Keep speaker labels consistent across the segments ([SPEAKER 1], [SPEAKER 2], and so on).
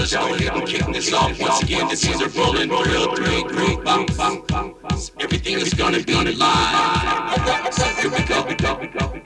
[SPEAKER 1] let's go ahead and kick this off once again. This is a rolling drill, three, three, bang, bang, bang. Everything is gonna be live. Here we go, we go, we go,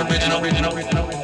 [SPEAKER 1] original, original, original.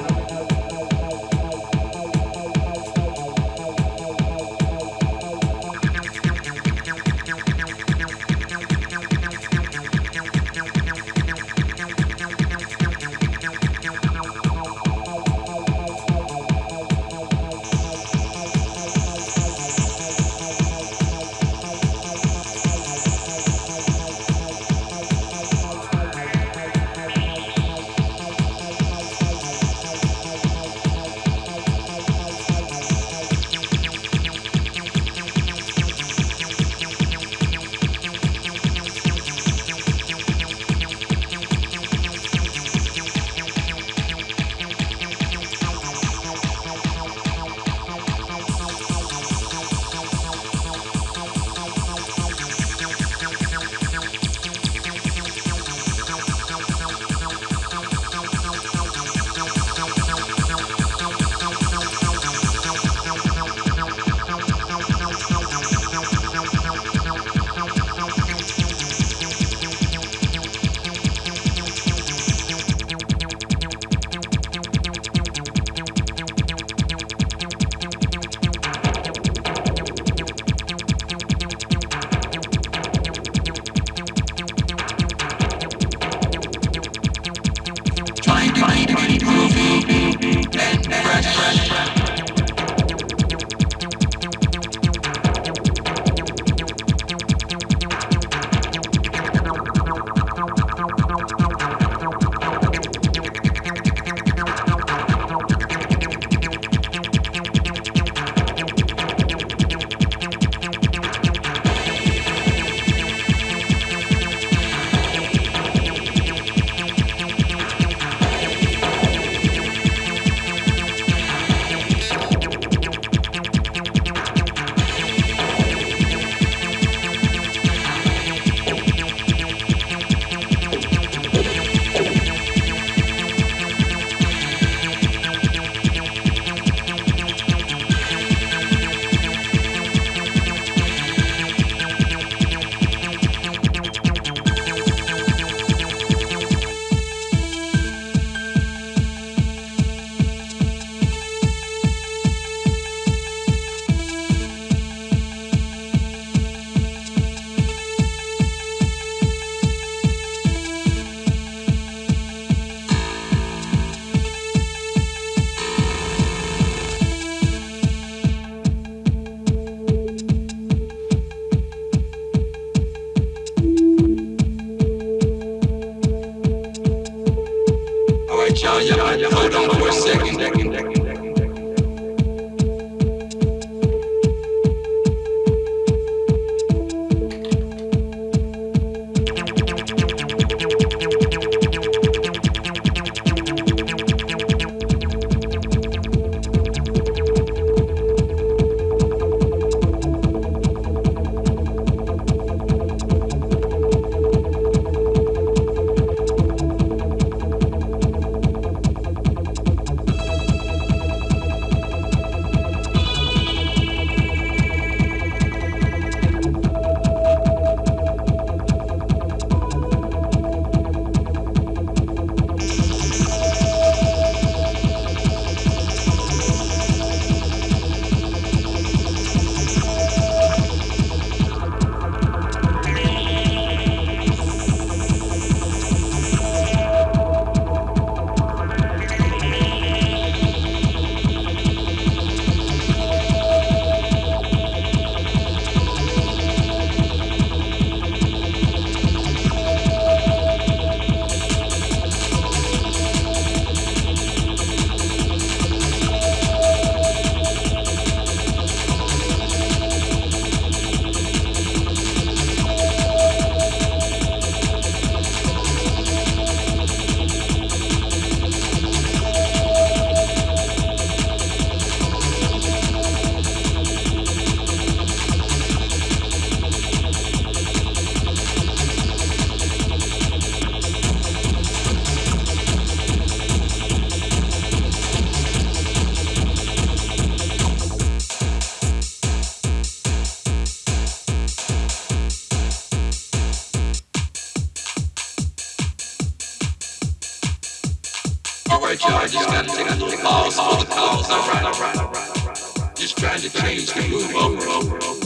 [SPEAKER 1] Alright, y'all, just gotta take a little pause for the cause. Alright, alright. Just trying to change the move over.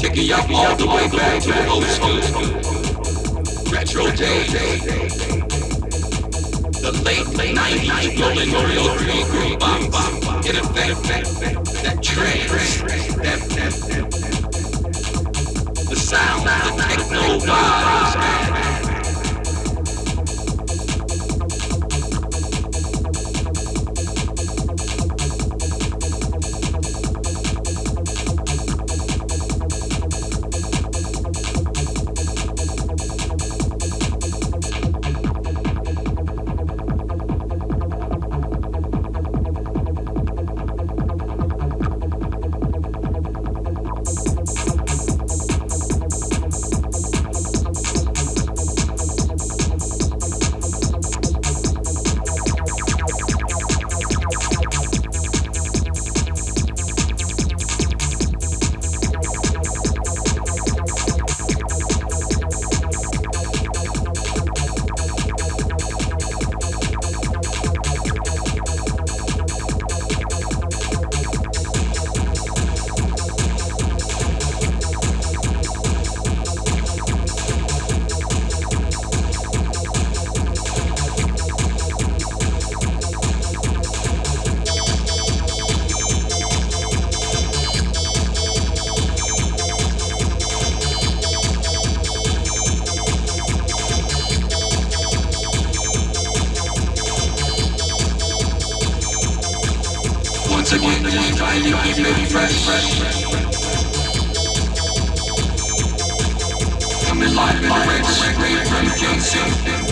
[SPEAKER 1] taking y'all all the way back to the old school. Retro days. The late, late 90s, rolling real, real groove bop, in effect, that trance, that, that, the sound, the techno vibes, mind, keep it fresh. I'm alive and awake, straight from Kingston.